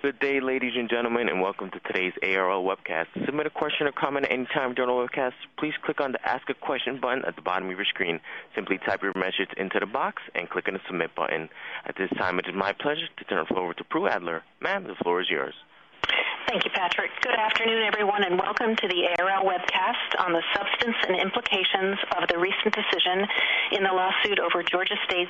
Good day, ladies and gentlemen, and welcome to today's ARL webcast. To submit a question or comment at any time during the webcast, please click on the Ask a Question button at the bottom of your screen. Simply type your message into the box and click on the Submit button. At this time, it is my pleasure to turn the floor over to Prue Adler. Ma'am, the floor is yours. Thank you, Patrick. Good afternoon, everyone, and welcome to the ARL webcast on the substance and implications of the recent decision in the lawsuit over Georgia State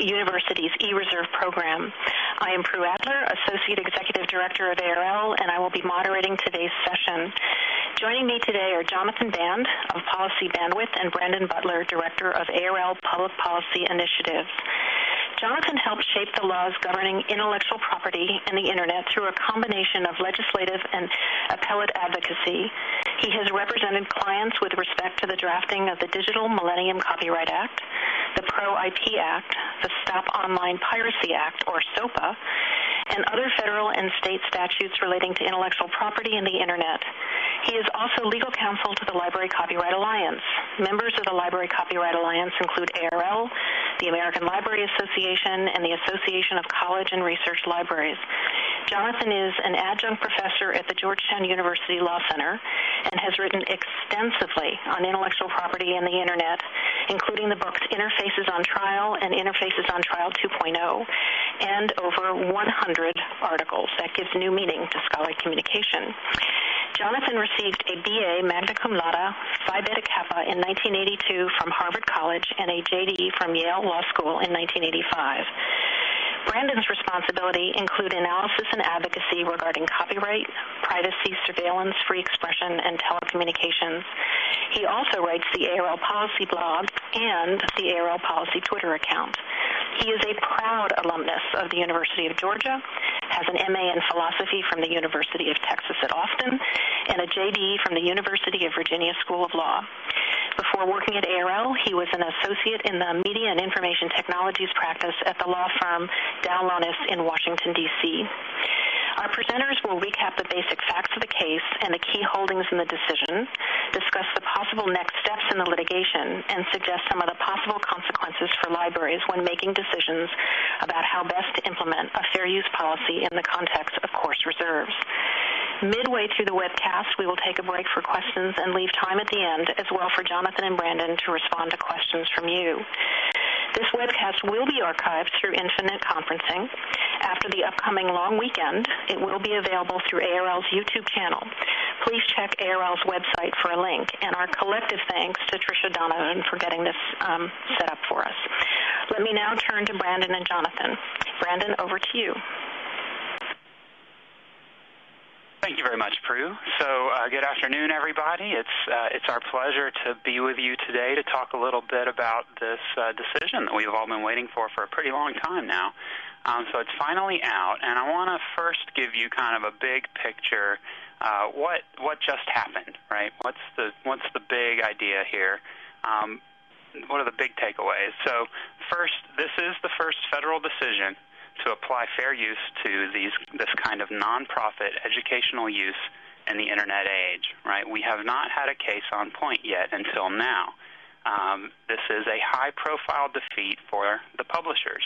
University's eReserve program. I am Prue Adler, Associate Executive Director of ARL, and I will be moderating today's session. Joining me today are Jonathan Band of Policy Bandwidth and Brandon Butler, Director of ARL Public Policy Initiatives. Jonathan helped shape the laws governing intellectual property and the Internet through a combination of legislative and appellate advocacy. He has represented clients with respect to the drafting of the Digital Millennium Copyright Act, the Pro-IP Act, the Stop Online Piracy Act, or SOPA, and other federal and state statutes relating to intellectual property and the Internet. He is also legal counsel to the Library Copyright Alliance. Members of the Library Copyright Alliance include ARL, the American Library Association, and the Association of College and Research Libraries. Jonathan is an adjunct professor at the Georgetown University Law Center and has written extensively on intellectual property and the Internet, including the books Interfaces on Trial and Interfaces on Trial 2.0, and over 100 articles. That gives new meaning to scholarly communication. Jonathan received a BA magna cum laude, Phi Beta Kappa in 1982 from Harvard College and a JD from Yale Law School in 1985. Brandon's responsibility include analysis and advocacy regarding copyright, privacy, surveillance, free expression, and telecommunications. He also writes the ARL Policy blog and the ARL Policy Twitter account. He is a proud alumnus of the University of Georgia, has an MA in philosophy from the University of Texas at Austin, and a JD from the University of Virginia School of Law. Before working at ARL, he was an associate in the Media and Information Technologies practice at the law firm Dow Lohnes in Washington, D.C. Our presenters will recap the basic facts of the case and the key holdings in the decision, discuss the possible next steps in the litigation, and suggest some of the possible consequences for libraries when making decisions about how best to implement a fair use policy in the context of course reserves. Midway through the webcast, we will take a break for questions and leave time at the end as well for Jonathan and Brandon to respond to questions from you. This webcast will be archived through Infinite Conferencing. After the upcoming long weekend, it will be available through ARL's YouTube channel. Please check ARL's website for a link, and our collective thanks to Tricia Donovan for getting this um, set up for us. Let me now turn to Brandon and Jonathan. Brandon, over to you. Thank you very much, Prue. So, uh, good afternoon, everybody. It's uh, it's our pleasure to be with you today to talk a little bit about this uh, decision that we've all been waiting for for a pretty long time now. Um, so it's finally out, and I want to first give you kind of a big picture. Uh, what what just happened, right? What's the what's the big idea here? Um, what are the big takeaways? So, first, this is the first federal decision to apply fair use to these this kind of nonprofit educational use in the internet age. Right? We have not had a case on point yet until now. Um, this is a high-profile defeat for the publishers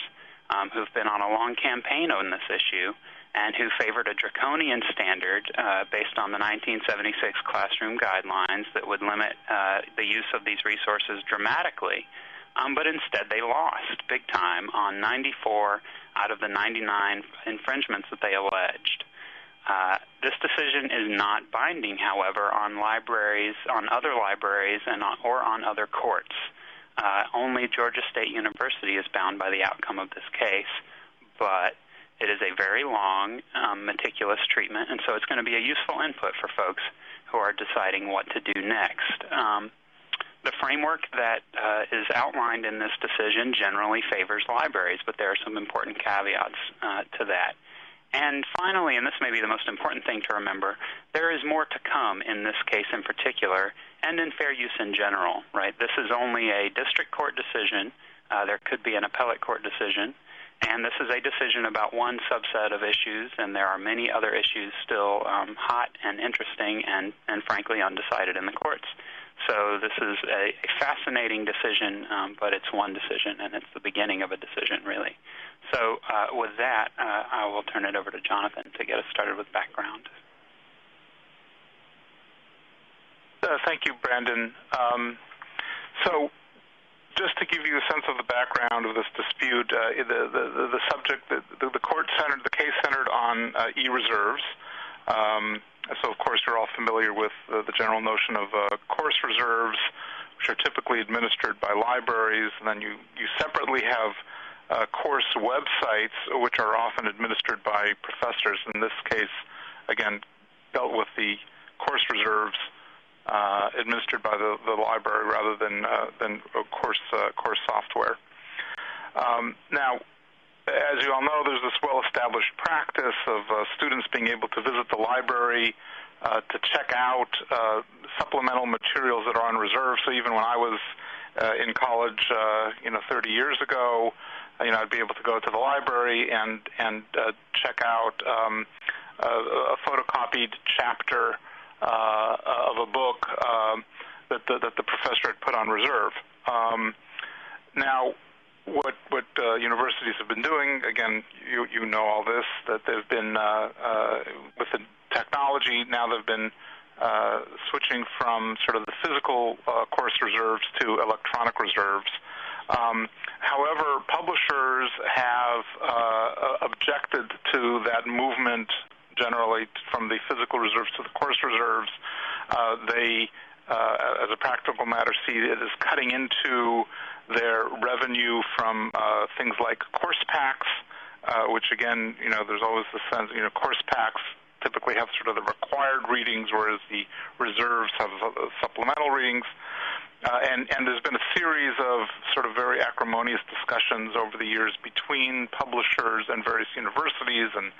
um, who've been on a long campaign on this issue and who favored a draconian standard uh, based on the 1976 classroom guidelines that would limit uh, the use of these resources dramatically. Um, but instead, they lost big time on 94 out of the 99 infringements that they alleged. Uh, this decision is not binding, however, on libraries, on other libraries, and on, or on other courts. Uh, only Georgia State University is bound by the outcome of this case, but it is a very long, um, meticulous treatment, and so it's going to be a useful input for folks who are deciding what to do next. The framework that uh, is outlined in this decision generally favors libraries, but there are some important caveats uh, to that. And finally, and this may be the most important thing to remember, there is more to come in this case in particular, and in fair use in general. Right? This is only a district court decision. Uh, there could be an appellate court decision, and this is a decision about one subset of issues, and there are many other issues still um, hot and interesting, and and frankly undecided in the courts. So this is a, fascinating decision, um, but it's one decision, and it's the beginning of a decision, really. So uh, with that, uh, I will turn it over to Jonathan to get us started with background. Uh, thank you, Brandon. Um, so just to give you a sense of the background of this dispute, uh, the, the, the, subject, the, the, court centered, the case centered on uh, e-reserves. Um, of course, you're all familiar with the general notion of uh, course reserves, which are typically administered by libraries, and then you, you separately have uh, course websites, which are often administered by professors. In this case, again, dealt with the course reserves uh, administered by the, the library rather than course software. Um, now, as you all know, there's this well-established practice of uh, students being able to visit the library uh, to check out uh, supplemental materials that are on reserve. So even when I was in college, you know, 30 years ago, you know, I'd be able to go to the library and and check out um, a, a photocopied chapter uh, of a book um, that, the, that the professor had put on reserve. Um, now, what what uh, universities have been doing, again, you you know all this, that they've been uh, uh, with the technology now they've been uh, switching from sort of the physical uh, course reserves to electronic reserves. Um, however, publishers have uh, objected to that movement generally from the physical reserves to the course reserves. Uh, they, uh, as a practical matter, see it as cutting into their revenue from uh, things like course packs, uh, which again, you know, there's always the sense, you know, course packs typically have sort of the required readings, whereas the reserves have supplemental readings. Uh, and, and there's been a series of sort of very acrimonious discussions over the years between publishers and various universities and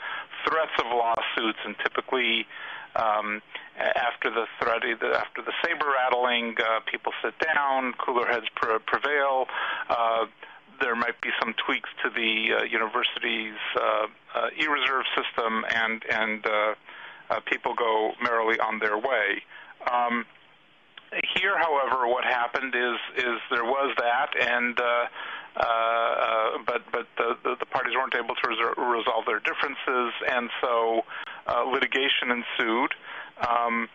threats of lawsuits and typically after the threat, after the saber rattling, uh, people sit down, cooler heads pre- prevail. Uh, there might be some tweaks to the uh, university's e-reserve system, and people go merrily on their way. Um, here, however, what happened is there was that, and but but the, the, parties weren't able to res- resolve their differences, and so uh, litigation ensued. Um,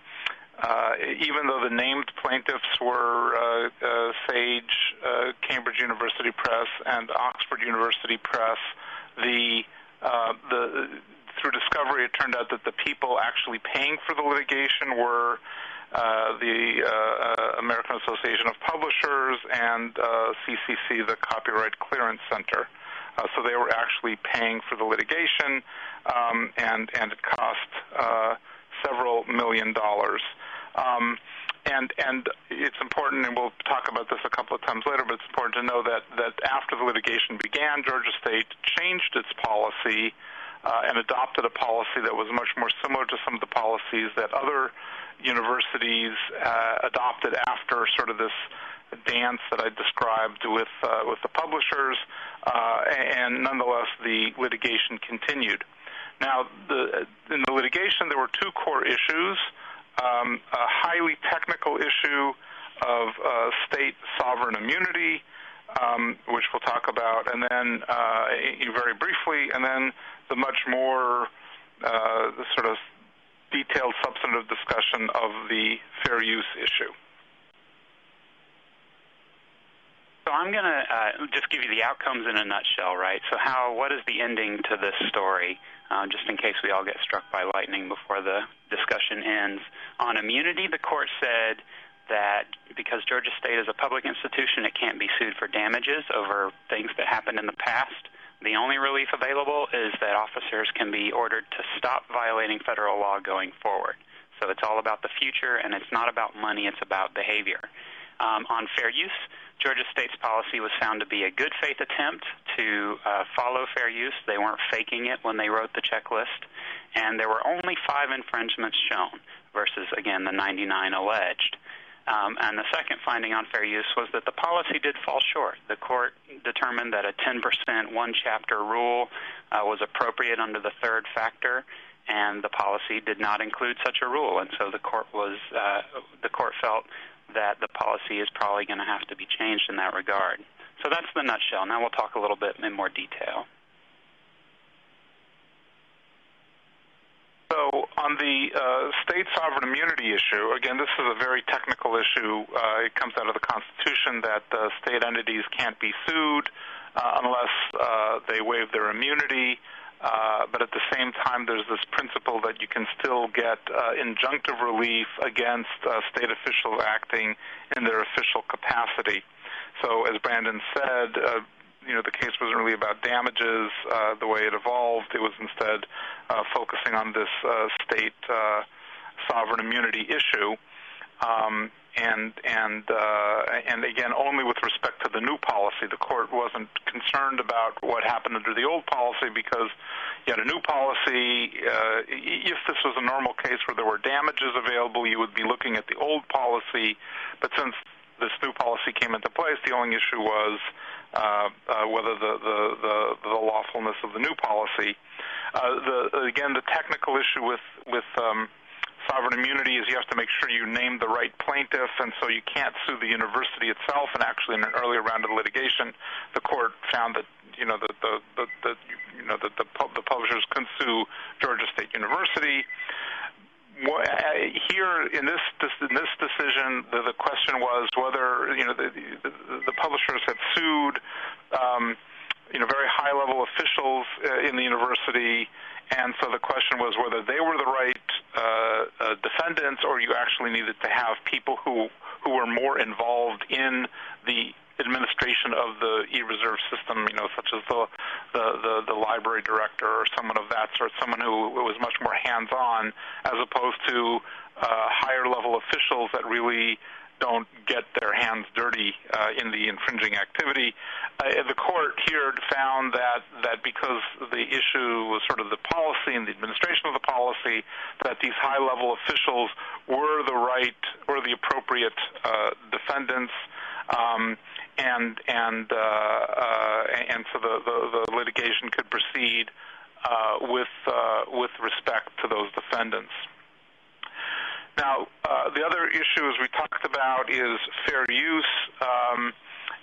uh, even though the named plaintiffs were uh, uh, Sage, uh, Cambridge University Press, and Oxford University Press, the uh, the through discovery, it turned out that the people actually paying for the litigation were uh, the uh, uh, American Association of Publishers and CCC, the Copyright Clearance Center. so they were actually paying for the litigation, um, and and it cost several million dollars. Um, and and it's important, and we'll talk about this a couple of times later. But it's important to know that that after the litigation began, Georgia State changed its policy uh, and adopted a policy that was much more similar to some of the policies that other universities uh, adopted after sort of this dance that I described with uh, with the publishers, uh, and nonetheless the litigation continued. Now, the, in the litigation, there were two core issues: um, a highly technical issue of uh, state sovereign immunity, um, which we'll talk about, and then uh, very briefly, and then the much more uh, sort of detailed substantive discussion of the fair use issue. So I'm going to uh, just give you the outcomes in a nutshell, right? So how, what is the ending to this story, uh, just in case we all get struck by lightning before the discussion ends? On immunity, the court said that because Georgia State is a public institution, it can't be sued for damages over things that happened in the past. The only relief available is that officers can be ordered to stop violating federal law going forward. So it's all about the future, and it's not about money, it's about behavior. Um, on fair use, Georgia State's policy was found to be a good faith attempt to uh, follow fair use. They weren't faking it when they wrote the checklist, and there were only five infringements shown versus, again, the 99 alleged. Um, and the second finding on fair use was that the policy did fall short. The court determined that a 10% one chapter rule uh, was appropriate under the third factor, and the policy did not include such a rule. And so the court was uh, the court felt that the policy is probably going to have to be changed in that regard. So that's the nutshell. Now we'll talk a little bit in more detail. On the uh, state sovereign immunity issue, again, this is a very technical issue. Uh, it comes out of the Constitution that uh, state entities can't be sued unless they waive their immunity. But at the same time, there's this principle that you can still get injunctive relief against state officials acting in their official capacity. So, as Brandon said, you know the case wasn't really about damages uh, the way it evolved. It was instead uh, focusing on this uh, state uh, sovereign immunity issue, um, and and uh, and again only with respect to the new policy. The court wasn't concerned about what happened under the old policy because you had a new policy. Uh, if this was a normal case where there were damages available, you would be looking at the old policy. But since this new policy came into place, the only issue was whether the, the, the, the lawfulness of the new policy. Uh, the, again, the technical issue with with um, sovereign immunity is you have to make sure you name the right plaintiff, and so you can't sue the university itself. And actually, in an earlier round of litigation, the court found that you know the the, the, the you know that the, the publishers couldn't sue Georgia State University. Here in this in this decision, the, question was whether you know the, the, publishers had sued um, you know very high level officials uh, in the university, and so the question was whether they were the right uh, uh, defendants, or you actually needed to have people who who were more involved in the administration of the e-reserve system, you know, such as the, the, the, the library director or someone of that sort, someone who was much more hands-on as opposed to uh, higher level officials that really don't get their hands dirty uh, in the infringing activity. Uh, the court here found that that because the issue was sort of the policy and the administration of the policy, that these high-level officials were the right or the appropriate uh, defendants. Um, and and uh, uh, and so the, the, the litigation could proceed uh, with with respect to those defendants. Now, the other issue, as we talked about, is fair use. Um,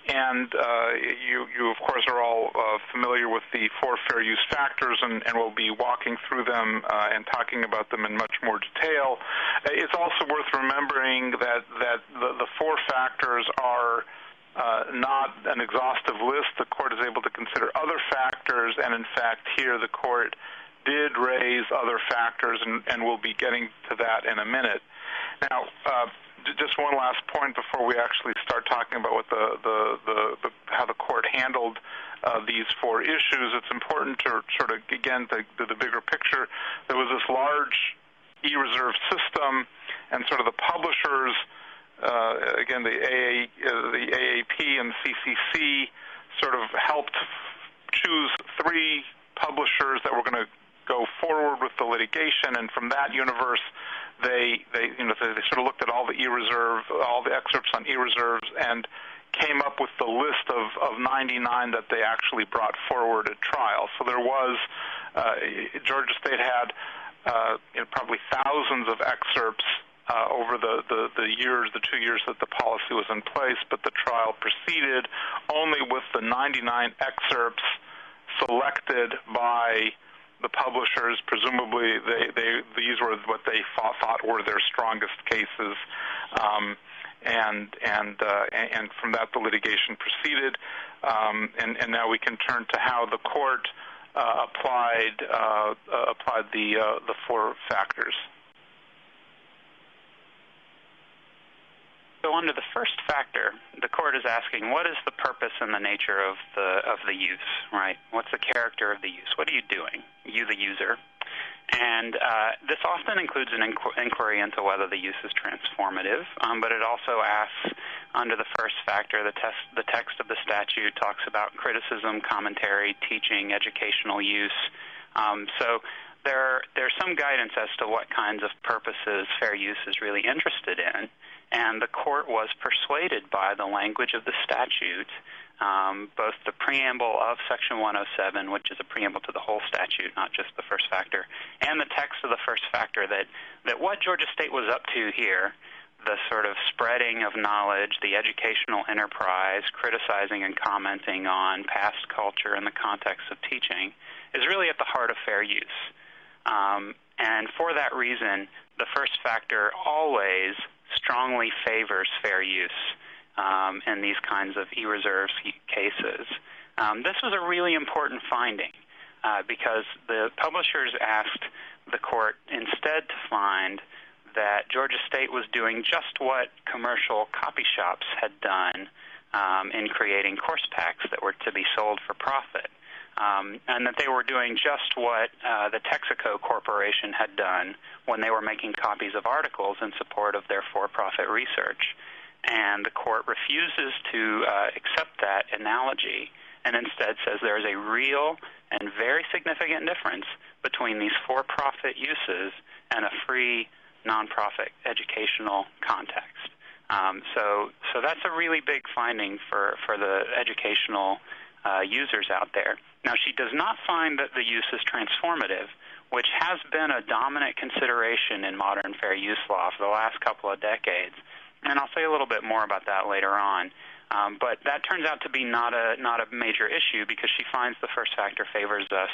and uh, you, you, of course, are all uh, familiar with the four fair use factors, and, and we'll be walking through them uh, and talking about them in much more detail. It's also worth remembering that that the, the four factors are not an exhaustive list. The court is able to consider other factors, and in fact, here the court did raise other factors, and, we'll be getting to that in a minute. Now, uh, just one last point before we actually start talking about how the court handled uh, these four issues. It's important to sort of again the bigger picture. There was this large e-reserve system, and sort of the publishers uh, again, the, AA, uh, AAP and CCC sort of helped choose three publishers that were going to go forward with the litigation, and from that universe, they they you know they, they sort of looked at all the e-reserve, all the excerpts on e-reserves, and came up with the list of, of 99 that they actually brought forward at trial. So there was uh, Georgia State had uh, you know, probably thousands of excerpts uh, over the, the, the years, the two years that the policy was in place, but the trial proceeded only with the 99 excerpts selected by the publishers. Presumably, they, they, these were what they thought, thought were their strongest cases. Um, and and uh, and from that the litigation proceeded, um, and, and now we can turn to how the court uh, applied uh, uh applied the uh, the four factors. So under the first factor, the court is asking, what is the purpose and the nature of the of the use, right? What's the character of the use? What are you doing, you the user? And uh, this often includes an inquiry into whether the use is transformative, um, but it also asks, under the first factor, the, test, the text of the statute talks about criticism, commentary, teaching, educational use. Um, so there, there's some guidance as to what kinds of purposes fair use is really interested in. And the court was persuaded by the language of the statute, um, both the preamble of Section 107, which is a preamble to the whole statute, not just the first factor, and the text of the first factor, that, that what Georgia State was up to here, the sort of spreading of knowledge, the educational enterprise, criticizing and commenting on past culture in the context of teaching, is really at the heart of fair use. Um, And for that reason, the first factor always strongly favors fair use um, in these kinds of e-reserves cases. Um, this was a really important finding uh, because the publishers asked the court instead to find that Georgia State was doing just what commercial copy shops had done um, in creating course packs that were to be sold for profit um, and that they were doing just what uh, the Texaco Corporation had done when they were making copies of articles in support of their for-profit research. And the court refuses to uh, accept that analogy and instead says there is a real and very significant difference between these for-profit uses and a free nonprofit educational context. Um, so, so that's a really big finding for, for the educational users out there. Now, she does not find that the use is transformative, which has been a dominant consideration in modern fair use law for the last couple of decades. And I'll say a little bit more about that later on. Um, but that turns out to be not a not a major issue because she finds the first factor favors us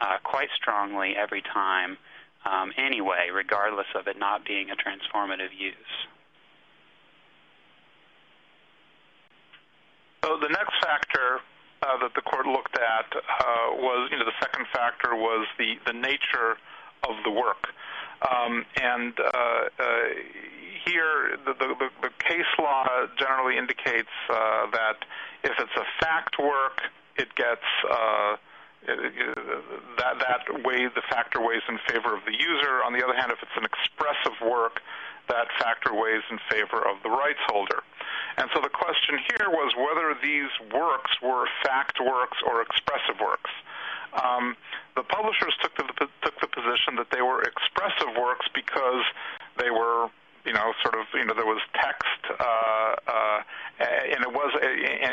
uh, quite strongly every time, um, anyway, regardless of it not being a transformative use. So the next factor uh, that the court looked at uh, was, you know, the second factor was the, the nature of the work. Um, and uh, uh, here, the, the, case law generally indicates uh, that if it's a fact work, it gets uh, that that way the factor weighs in favor of the user. On the other hand, if it's an expressive work, that factor weighs in favor of the rights holder. And so the question here was whether these works were fact works or expressive works. Um, the publishers took the, took the position that they were expressive works because they were, you know, sort of, you know, there was text, uh, uh, and it was,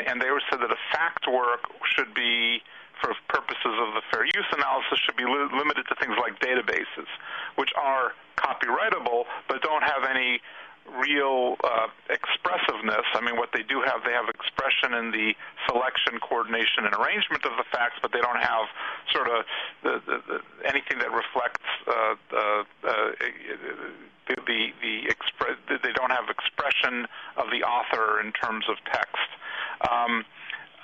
and they said that a fact work should be, for purposes of the fair use analysis, should be li- limited to things like databases, which are copyrightable but don't have any real uh, expressiveness. I mean, what they do have, they have expression in the selection, coordination, and arrangement of the facts, but they don't have sort of the, the, the, anything that reflects uh, uh, the the, the expre- They don't have expression of the author in terms of text. Um,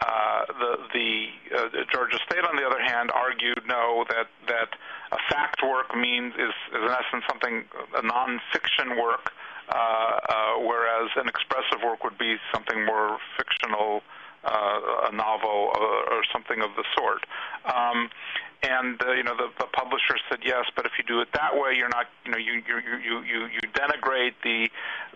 uh, the the uh, Georgia State, on the other hand, argued no that that a fact work means is, is in essence something a nonfiction work uh, uh, whereas an expressive work would be something more fictional, uh, a novel or, or something of the sort. Um, and uh, you know the, the publisher said yes, but if you do it that way, you're not you know you you you you, you denigrate the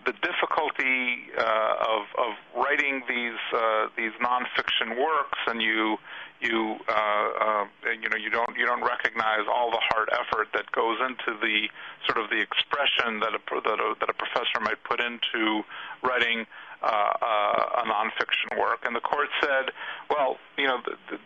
the difficulty uh, of of writing these uh, these nonfiction works, and you you uh, uh, you know you don't you don't recognize all the hard effort that goes into the sort of the expression that a that a, that a professor might put into writing uh, uh, a nonfiction work. And the court said, well, you know. The, the,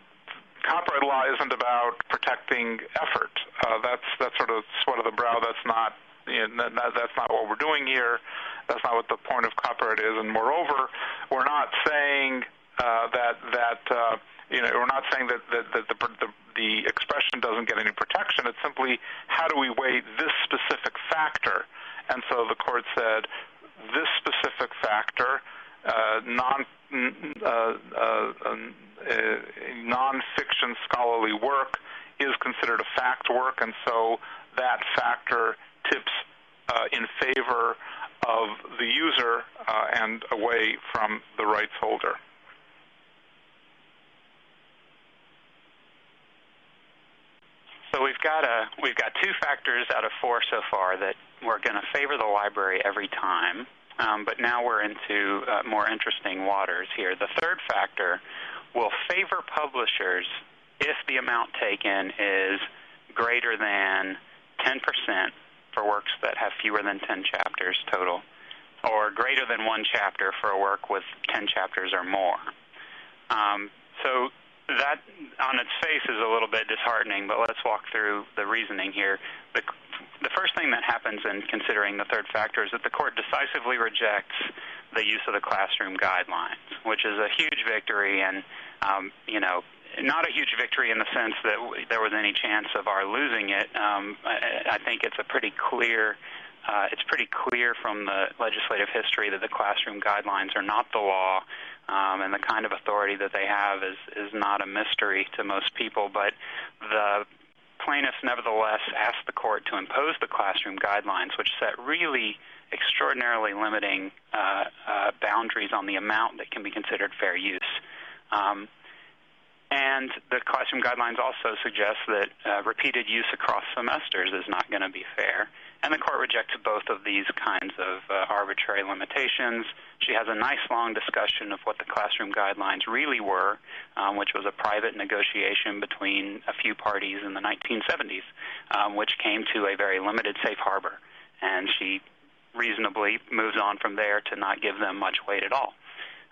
Copyright law isn't about protecting effort. Uh, that's that's sort of sweat of the brow. That's not you know, that, that's not what we're doing here. That's not what the point of copyright is. And moreover, we're not saying uh, that that uh, you know, we're not saying that, that, that the, the, the expression doesn't get any protection. It's simply how do we weigh this specific factor? And so the court said this specific factor, non non-fiction scholarly work, is considered a fact work, and so that factor tips uh, in favor of the user uh, and away from the rights holder. So we've got a we've got two factors out of four so far that we're going to favor the library every time. Um, but now we're into uh, more interesting waters here. The third factor will favor publishers if the amount taken is greater than 10% for works that have fewer than 10 chapters total, or greater than one chapter for a work with 10 chapters or more. Um, so that on its face is a little bit disheartening, but let's walk through the reasoning here. The, the first thing that happens in considering the third factor is that the court decisively rejects the use of the classroom guidelines, which is a huge victory and um, you know not a huge victory in the sense that there was any chance of our losing it. Um, I, I think it's a pretty clear. Uh, it's pretty clear from the legislative history that the classroom guidelines are not the law, um, and the kind of authority that they have is is not a mystery to most people. But the plaintiffs nevertheless asked the court to impose the classroom guidelines, which set really extraordinarily limiting uh, uh, boundaries on the amount that can be considered fair use. Um, and the classroom guidelines also suggest that uh, repeated use across semesters is not going to be fair. And the court rejected both of these kinds of uh, arbitrary limitations. She has a nice long discussion of what the classroom guidelines really were, um, which was a private negotiation between a few parties in the 1970s, um, which came to a very limited safe harbor. And she reasonably moves on from there to not give them much weight at all.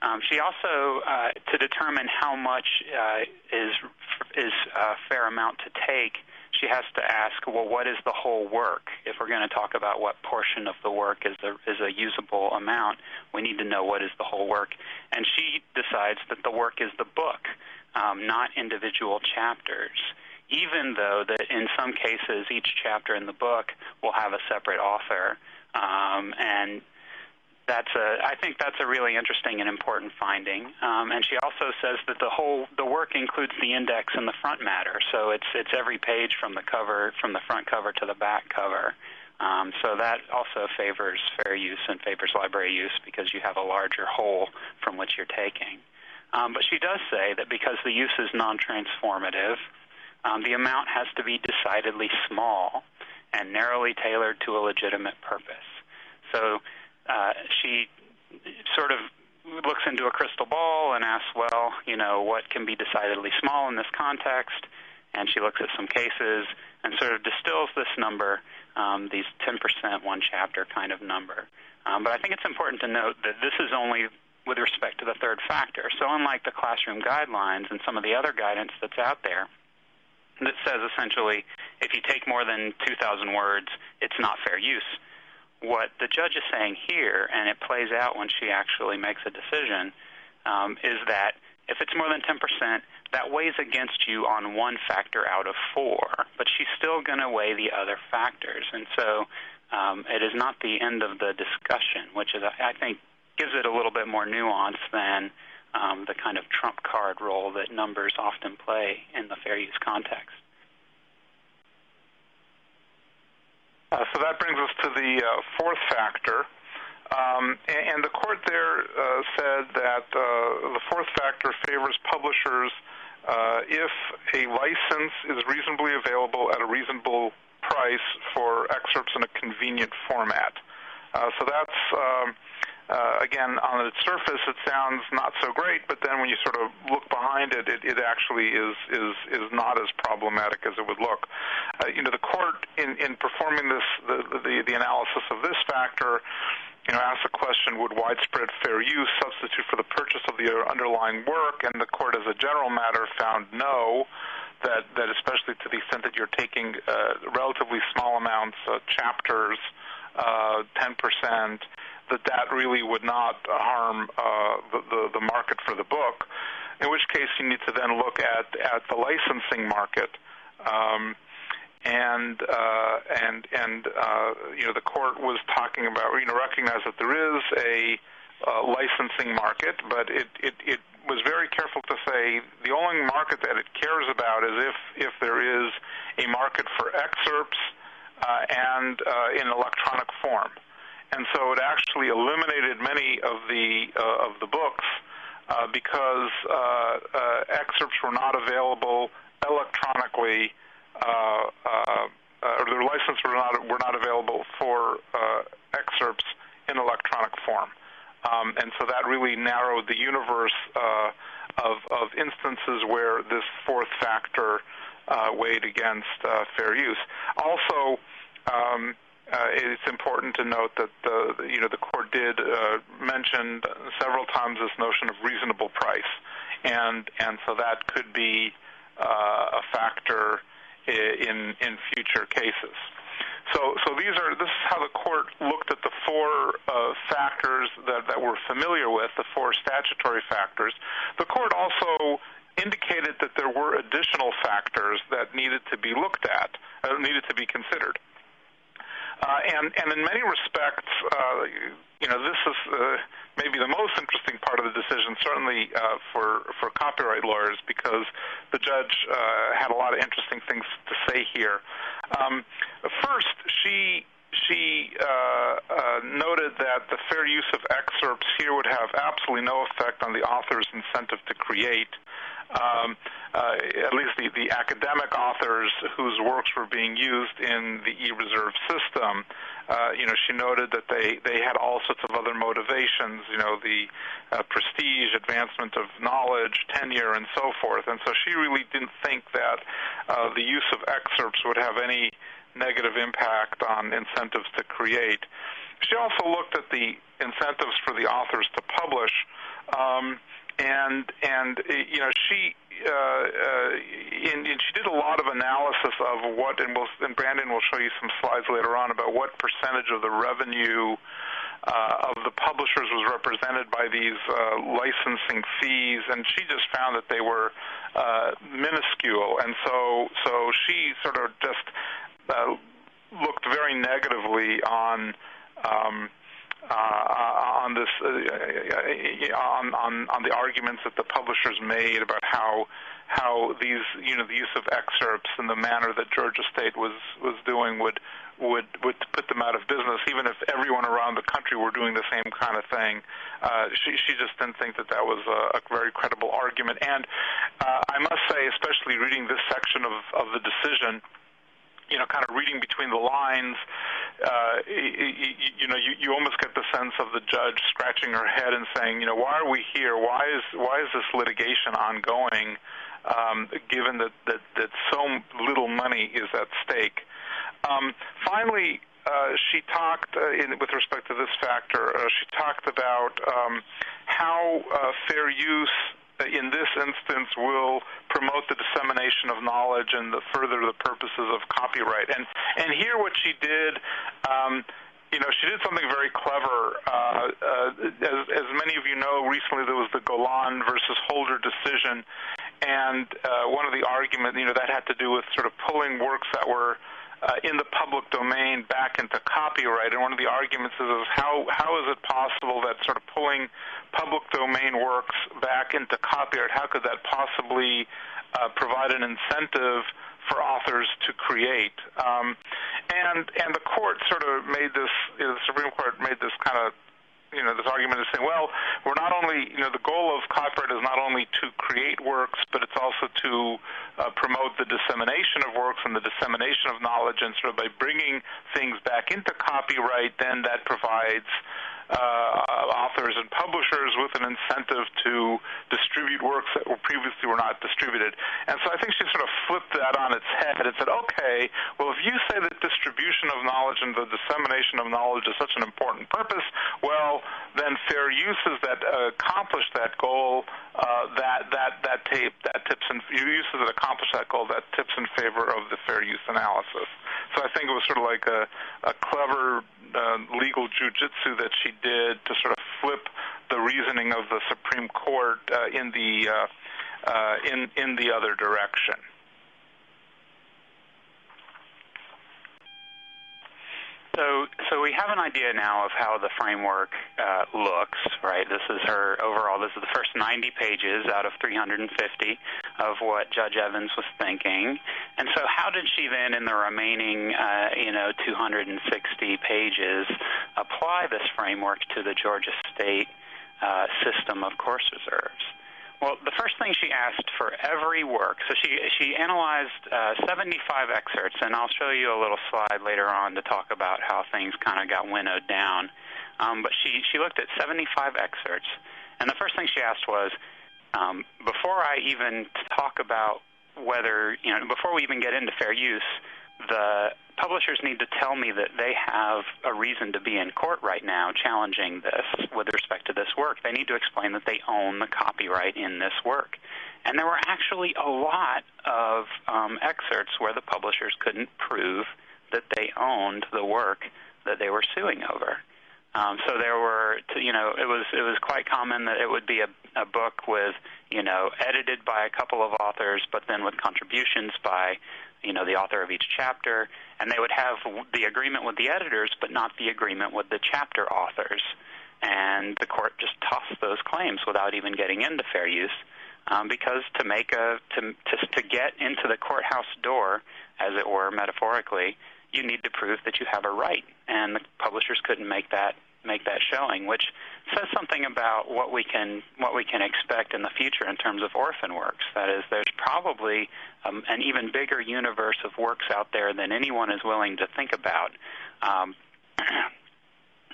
Um, she also, uh, to determine how much uh, is is a fair amount to take, she has to ask, well, what is the whole work? If we're going to talk about what portion of the work is a, is a usable amount, we need to know what is the whole work. And she decides that the work is the book, um, not individual chapters. Even though that in some cases each chapter in the book will have a separate author, um, and that's a I think that's a really interesting and important finding. Um, and she also says that the whole the work includes the index and the front matter, so it's it's every page from the cover from the front cover to the back cover. Um, so that also favors fair use and favors library use because you have a larger whole from which you're taking. Um, but she does say that because the use is non-transformative, um, the amount has to be decidedly small and narrowly tailored to a legitimate purpose. So uh, she sort of looks into a crystal ball and asks, well, you know, what can be decidedly small in this context? And she looks at some cases and sort of distills this number, um, these 10% one chapter kind of number. Um, but I think it's important to note that this is only with respect to the third factor. So unlike the classroom guidelines and some of the other guidance that's out there, that says essentially if you take more than 2,000 words, it's not fair use what the judge is saying here, and it plays out when she actually makes a decision, um, is that if it's more than 10%, that weighs against you on one factor out of four, but she's still going to weigh the other factors. And so um, it is not the end of the discussion, which is, I think, gives it a little bit more nuance than um, the kind of trump card role that numbers often play in the fair use context. Uh, so that brings us to the uh, fourth factor. Um, and, and, the court there uh, said that uh, the fourth factor favors publishers uh, if a license is reasonably available at a reasonable price for excerpts in a convenient format. Uh, so that's um, uh, again, on its surface, it sounds not so great, but then when you sort of look behind it, it, it actually is is is not as problematic as it would look. Uh, you know, the court in in performing this the, the the analysis of this factor, you know, asked the question: Would widespread fair use substitute for the purchase of the underlying work? And the court, as a general matter, found no. That that especially to the extent that you're taking uh, relatively small amounts, uh, chapters, uh, 10% that that really would not harm uh, the, the, the market for the book. In which case, you need to then look at at the licensing market. Um, and uh, and and uh, you know the court was talking about you know recognize that there is a uh, licensing market, but it, it it was very careful to say the only market that it cares about is if if there is a market for excerpts uh, and uh, in electronic form and so it actually eliminated many of the uh, of the books uh, because uh, uh, excerpts were not available electronically, uh, uh, or their license were not were not available for excerpts in electronic form, um, and so that really narrowed the universe of of instances where this fourth factor weighed against fair use. Also. Um, uh, it's important to note that the you know the court did uh, mention several times this notion of reasonable price, and so that could be uh, a factor in future cases. So these are this is how the court looked at the four uh, factors that we're familiar with, the four statutory factors. The court also indicated that there were additional factors that needed to be looked at, uh, needed to be considered. Uh, and, and in many respects, uh, you know, this is uh, maybe the most interesting part of the decision, certainly for for copyright lawyers, because the judge had a lot of interesting things to say here. Um, first, she she uh, uh, noted that the fair use of excerpts here would have absolutely no effect on the author's incentive to create um, uh, at least the, the academic authors whose works were being used in the e-reserve system. Uh, you know, she noted that they, they had all sorts of other motivations, you know, the uh, prestige, advancement of knowledge, tenure, and so forth. And so she really didn't think that uh, the use of excerpts would have any negative impact on incentives to create. She also looked at the incentives for the authors to publish. Um, and and you know she uh, uh, and, and she did a lot of analysis of what and, we'll, and Brandon will show you some slides later on about what percentage of the revenue uh, of the publishers was represented by these uh, licensing fees, and she just found that they were uh, minuscule, and so so she sort of just uh, looked very negatively on. Um, on this uh, uh, on, the arguments that the publishers made about how how these you know the use of excerpts in the manner that Georgia State was was doing would would would put them out of business, even if everyone around the country were doing the same kind of thing. Uh, she she just didn't think that that was a, a very credible argument. And uh, I must say, especially reading this section of of the decision, you know, kind of reading between the lines, uh, you, you know, you, you almost get the sense of the judge scratching her head and saying, you know, why are we here? Why is why is this litigation ongoing? Um, given that, that that so little money is at stake. Um, finally, uh, she talked, uh, in, with respect to this factor, uh, she talked about um, how uh, fair use in this instance will promote the dissemination of knowledge and the further the purposes of copyright. And and here what she did. Um, you know, she did something very clever. Uh, uh, as, as many of you know, recently there was the Golan versus Holder decision, and uh, one of the arguments, you know, that had to do with sort of pulling works that were in the public domain back into copyright. And one of the arguments is, is how how is it possible that sort of pulling public domain works back into copyright, how could that possibly uh, provide an incentive for authors to create? Um, and and the court sort of made this, you know, the Supreme Court made this kind of you know this argument is saying, well, we're not only you know the goal of copyright is not only to create works, but it's also to uh, promote the dissemination of works and the dissemination of knowledge, and sort of by bringing things back into copyright, then that provides authors and publishers with an incentive to distribute works that were previously were not distributed. And so I think she sort of flipped that on its head and said, okay, well, if you say that distribution of knowledge and the dissemination of knowledge is such an important purpose, well, then fair uses that uh, accomplish that goal, uh, that that that tape that tips in uses that accomplish that goal, that tips in favor of the fair use analysis. So I think it was sort of like a, a clever uh, legal jujitsu that she did to sort of flip the reasoning of the Supreme Court uh, in the uh, uh, in in the other direction. So, so we have an idea now of how the framework uh, looks, right? This is her overall. This is the first 90 pages out of 350 of what Judge Evans was thinking. And so, how did she then, in the remaining, uh, you know, 260 pages, apply this framework to the Georgia State uh, system of course reserves? Well, the first thing she asked for every work, so she she analyzed uh, 75 excerpts, and I'll show you a little slide later on to talk about how things kind of got winnowed down. Um, but she she looked at 75 excerpts, and the first thing she asked was, um, before I even talk about whether you know, before we even get into fair use, the publishers need to tell me that they have a reason to be in court right now challenging this with respect to this work. They need to explain that they own the copyright in this work. And there were actually a lot of um, excerpts where the publishers couldn't prove that they owned the work that they were suing over. Um, so there were, you know, it was it was quite common that it would be a, a book with, you know, edited by a couple of authors, but then with contributions by, you know, the author of each chapter, and they would have the agreement with the editors, but not the agreement with the chapter authors. And the court just tossed those claims without even getting into fair use, um, because to make a to, to to get into the courthouse door, as it were, metaphorically, you need to prove that you have a right, and the publishers couldn't make that make that showing, which says something about what we can what we can expect in the future in terms of orphan works. That is, there's probably um, an even bigger universe of works out there than anyone is willing to think about, um,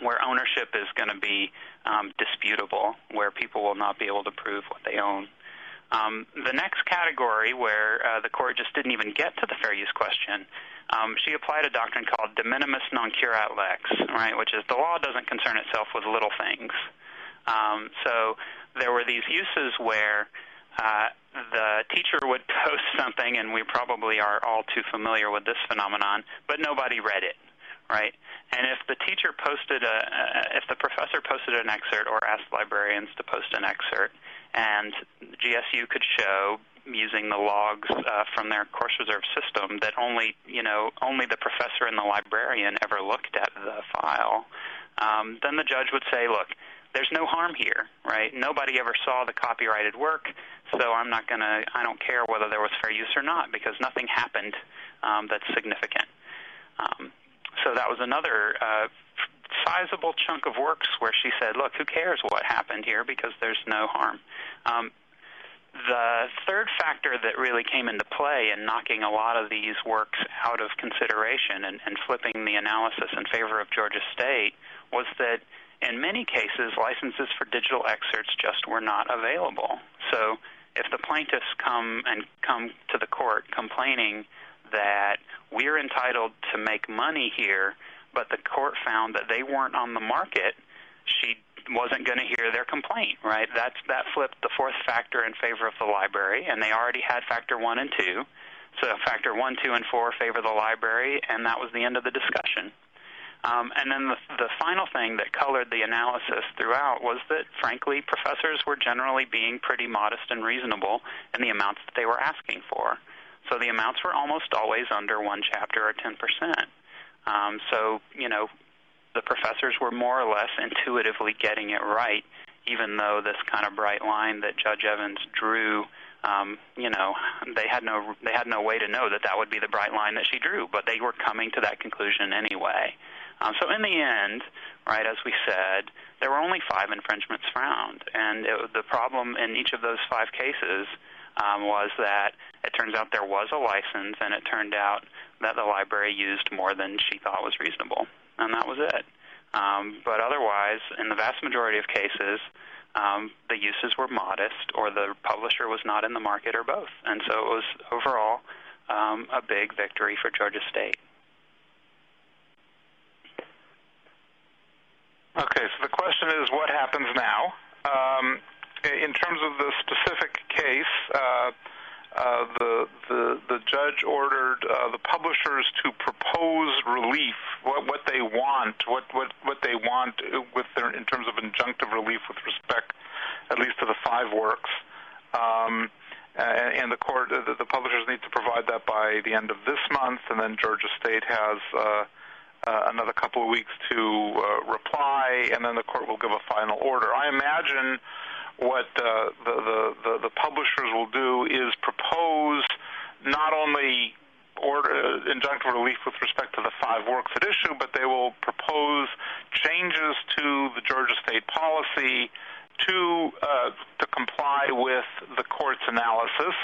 where ownership is going to be um, disputable, where people will not be able to prove what they own. Um, the next category, where uh, the court just didn't even get to the fair use question, um, she applied a doctrine called de minimis non curat lex, right, which is the law doesn't concern itself with little things. Um, so there were these uses where uh, the teacher would post something, and we probably are all too familiar with this phenomenon, but nobody read it, right? And if the teacher posted a, uh, if the professor posted an excerpt or asked librarians to post an excerpt, and GSU could show using the logs uh, from their course reserve system that only you know only the professor and the librarian ever looked at the file, um, then the judge would say, look, there's no harm here, right? Nobody ever saw the copyrighted work, so I'm not gonna I don't care whether there was fair use or not because nothing happened um, that's significant. Um, so that was another uh, sizable chunk of works where she said, look, who cares what happened here because there's no harm. Um, the third factor that really came into play in knocking a lot of these works out of consideration and, and flipping the analysis in favor of Georgia State was that in many cases, licenses for digital excerpts just were not available. So if the plaintiffs come and come to the court complaining that we're entitled to make money here, but the court found that they weren't on the market, she wasn't going to hear their complaint, right? That's that flipped the fourth factor in favor of the library, and they already had factor one and two. So factor one, two, and four favor the library, and that was the end of the discussion. Um, and then the, the final thing that colored the analysis throughout was that, frankly, professors were generally being pretty modest and reasonable in the amounts that they were asking for. So the amounts were almost always under one chapter or 10%. Um, so, you know, the professors were more or less intuitively getting it right, even though this kind of bright line that Judge Evans drew, um, you know, they had no they had no way to know that that would be the bright line that she drew, but they were coming to that conclusion anyway. Um, so in the end, right, as we said, there were only five infringements found, and it, the problem in each of those five cases um, was that it turns out there was a license, and it turned out that the library used more than she thought was reasonable and that was it. Um, but otherwise, in the vast majority of cases, um, the uses were modest, or the publisher was not in the market, or both. And so it was overall um, a big victory for Georgia State. Okay, so the question is, what happens now? Um, in terms of the specific case, uh, the, the the judge ordered uh, the publishers to propose relief, what what they want, what what what they want with their in terms of injunctive relief with respect, at least to the five works. Um, and, and the court, the, the publishers need to provide that by the end of this month, and then Georgia State has uh, uh, another couple of weeks to uh, reply, and then the court will give a final order. I imagine what uh, the, the, the, the publishers will do is propose not only order uh, injunctive relief with respect to the five works at issue, but they will propose changes to the Georgia state policy to uh, to comply with the court's analysis,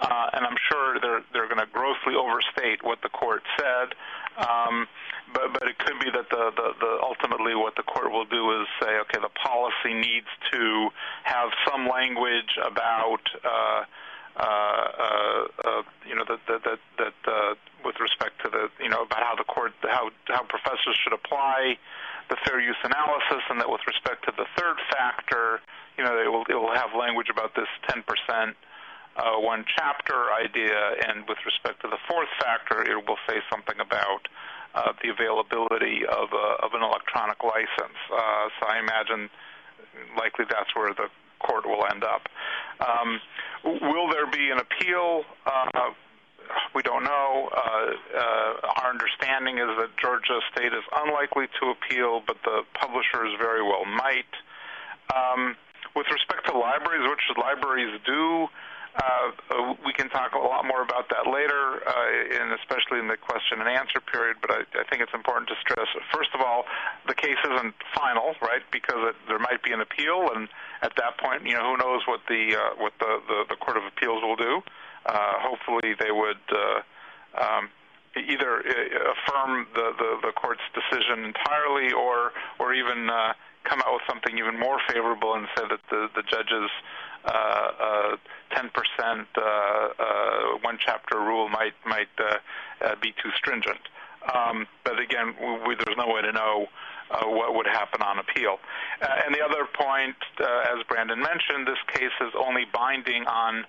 uh, and I'm sure they're they're going to grossly overstate what the court said. Um, but but it could be that the, the, the ultimately what the court will do is say, okay, the policy needs to have some language about. Uh, uh, uh, uh, you know that that that, that uh, with respect to the you know about how the court how how professors should apply the fair use analysis, and that with respect to the third factor, you know, it will it will have language about this 10 percent uh, one chapter idea, and with respect to the fourth factor, it will say something about uh, the availability of, a, of an electronic license. Uh, so I imagine likely that's where the court will end up. Um, will there be an appeal? Uh, we don't know. Uh, uh, our understanding is that Georgia State is unlikely to appeal, but the publishers very well might. Um, with respect to libraries, what should libraries do? Uh, uh, we can talk a lot more about that later, uh, and especially in the question and answer period. But I, think it's important to stress, first of all, the case isn't final, right? Because there might be an appeal, and at that point, you know, who knows what the uh, what the, the Court of Appeals will do. Uh, hopefully, they would. Uh, um, either uh, affirm the, the, court's decision entirely, or or even uh, come out with something even more favorable and say that the the judges uh, 10% uh, uh, one chapter rule might might be too stringent. Um, but again, there's no way to know uh, what would happen on appeal. Uh, and the other point, uh, as Brandon mentioned, this case is only binding on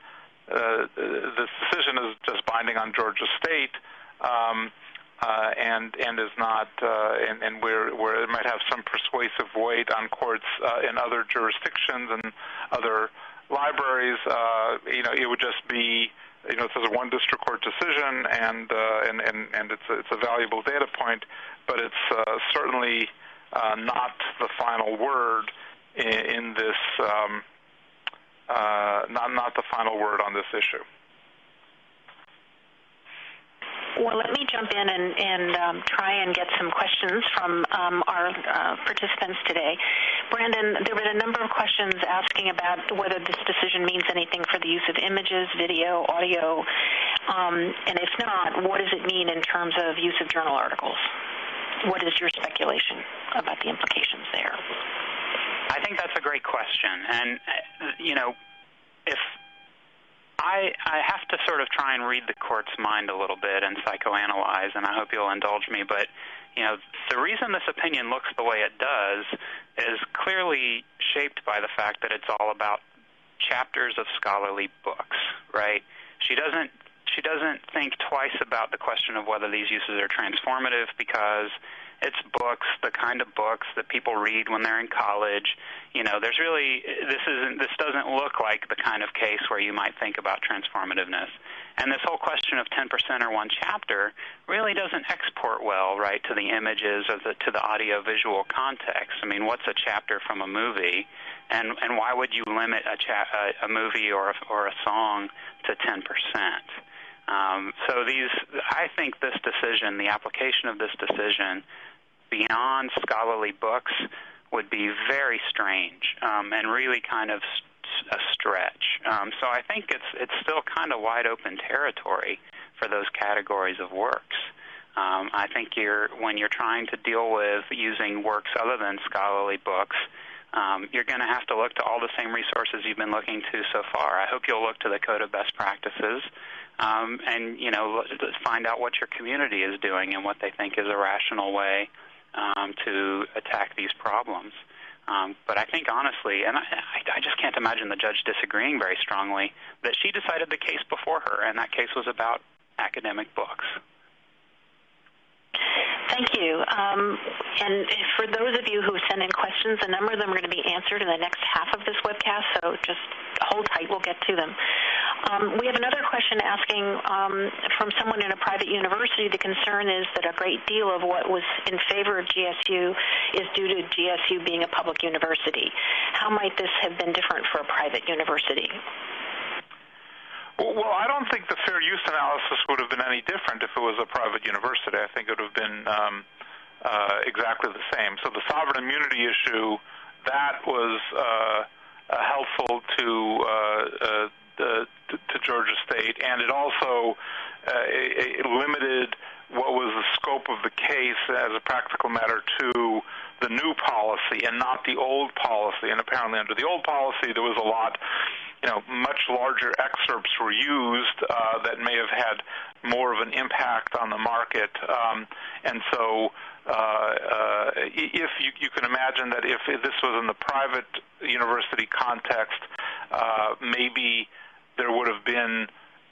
this decision is just binding on Georgia State. Um, uh, and and is not uh, where it might have some persuasive weight on courts uh, in other jurisdictions and other libraries, uh, you know, it would just be, you know, this is a one district court decision, and uh, and and and it's a, it's a valuable data point, but it's uh, certainly uh, not the final word in, in this, um, uh, not not the final word on this issue. Well, let me jump in and, and um, try and get some questions from um, our uh, participants today. Brandon, there were a number of questions asking about whether this decision means anything for the use of images, video, audio, um, and if not, what does it mean in terms of use of journal articles? What is your speculation about the implications there? I think that's a great question. And, uh, you know, if I, I have to sort of try and read the court's mind a little bit and psychoanalyze, and I hope you'll indulge me. But you know, the reason this opinion looks the way it does is clearly shaped by the fact that it's all about chapters of scholarly books, right? She doesn't she doesn't think twice about the question of whether these uses are transformative because it's books, the kind of books that people read when they're in college. You know, there's really this isn't this doesn't look like the kind of case where you might think about transformativeness. And this whole question of 10% or one chapter really doesn't export well, right, to the images or the, to the audio visual context. I mean, what's a chapter from a movie? And, and why would you limit a, cha- a, a movie or a, or a song to 10%? Um, so these, I think this decision, the application of this decision, beyond scholarly books would be very strange um, and really kind of a stretch. Um, so I think it's it's still kind of wide open territory for those categories of works. Um, I think you're when you're trying to deal with using works other than scholarly books, um, you're going to have to look to all the same resources you've been looking to so far. I hope you'll look to the Code of Best Practices um, and you know find out what your community is doing and what they think is a rational way um, to attack these problems. Um, but I think honestly, and I, I just can't imagine the judge disagreeing very strongly, that she decided the case before her, and that case was about academic books. Thank you. Um, and for those of you who send in questions, a number of them are going to be answered in the next half of this webcast, so just hold tight. We'll get to them. Um, we have another question asking um, from someone in a private university. The concern is that a great deal of what was in favor of GSU is due to GSU being a public university. How might this have been different for a private university? Well, I don't think the fair use analysis would have been any different if it was a private university. I think it would have been um, uh, exactly the same. So the sovereign immunity issue, that was uh, uh, helpful to, uh, uh, to, Georgia State, and it also uh, it, it limited what was the scope of the case as a practical matter to the new policy and not the old policy. And apparently, under the old policy, there was a lot you know, much larger excerpts were used uh, that may have had more of an impact on the market. Um, and so, uh, uh, if you, you can imagine that if this was in the private university context, uh, maybe there would have been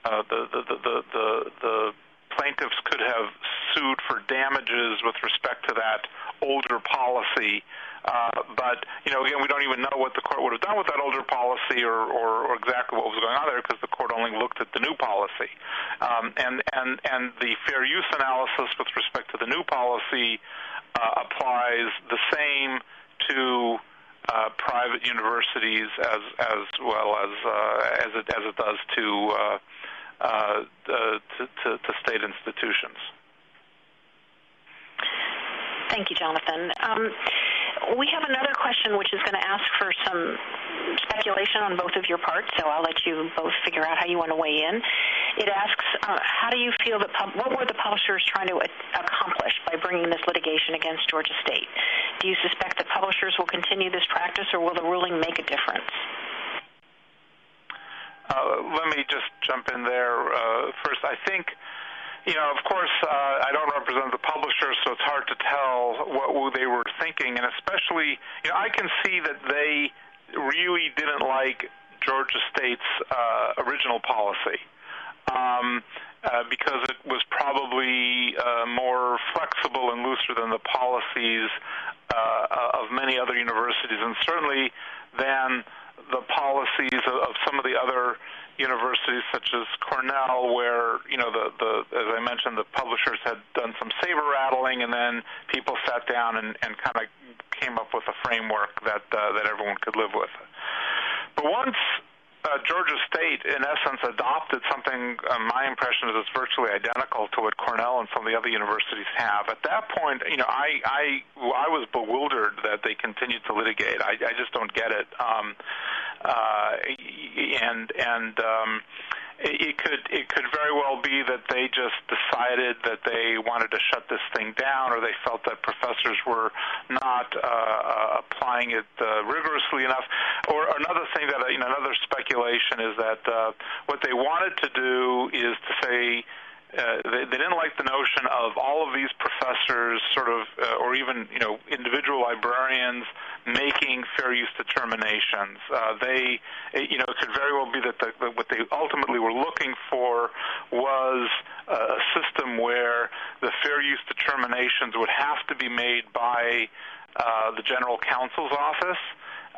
uh, the, the, the, the, the plaintiffs could have sued for damages with respect to that older policy. Uh, but you know, again, we don't even know what the court would have done with that older policy or, or, or exactly what was going on there because the court only looked at the new policy. Um, and and and the fair use analysis with respect to the new policy uh, applies the same to uh, private universities as as well as uh, as it as it does to, uh, uh, to, to to state institutions. Thank you, Jonathan. Um, we have another question which is going to ask for some speculation on both of your parts, so I'll let you both figure out how you want to weigh in. It asks, uh, how do you feel that, what were the publishers trying to accomplish by bringing this litigation against Georgia State? Do you suspect that publishers will continue this practice, or will the ruling make a difference? Uh, let me just jump in there uh, first. I think of course, uh, I don't represent the publisher, so it's hard to tell what they were thinking. And especially, you know, I can see that they really didn't like Georgia State's uh, original policy. Um, uh, because it was probably more flexible and looser than the policies of many other universities, and certainly than the policies of some of the other universities such as Cornell, where you know the, the as I mentioned, the publishers had done some saber rattling, and then people sat down and, and kind of came up with a framework that uh, that everyone could live with. But once uh, Georgia State, in essence, adopted something. Uh, my impression is it's virtually identical to what Cornell and some of the other universities have. At that point, you know, I I, I was bewildered that they continued to litigate. I, I just don't get it. Um, uh, and and um, it could it could very well be that they just decided that they wanted to shut this thing down, or they felt that professors were not uh, uh, applying it uh, rigorously enough. Or another thing that you know, another speculation is that uh, what they wanted to do is to say uh, they, they didn't like the notion of all of these professors, sort of, uh, or even you know, individual librarians making fair use determinations. Uh, they, you know, it could very well be that the, what they ultimately were looking for was a system where the fair use determinations would have to be made by uh, the general counsel's office.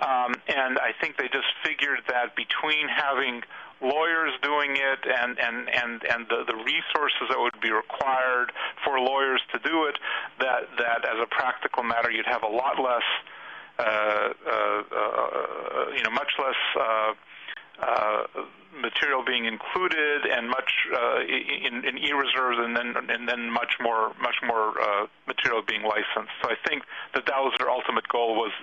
Um, and I think they just figured that between having lawyers doing it and and and and the, the resources that would be required for lawyers to do it that that as a practical matter you'd have a lot less you know much less uh, uh, material being included and much uh, in, e-reserves and then and then much more much more uh, material being licensed. So I think that that was their ultimate goal was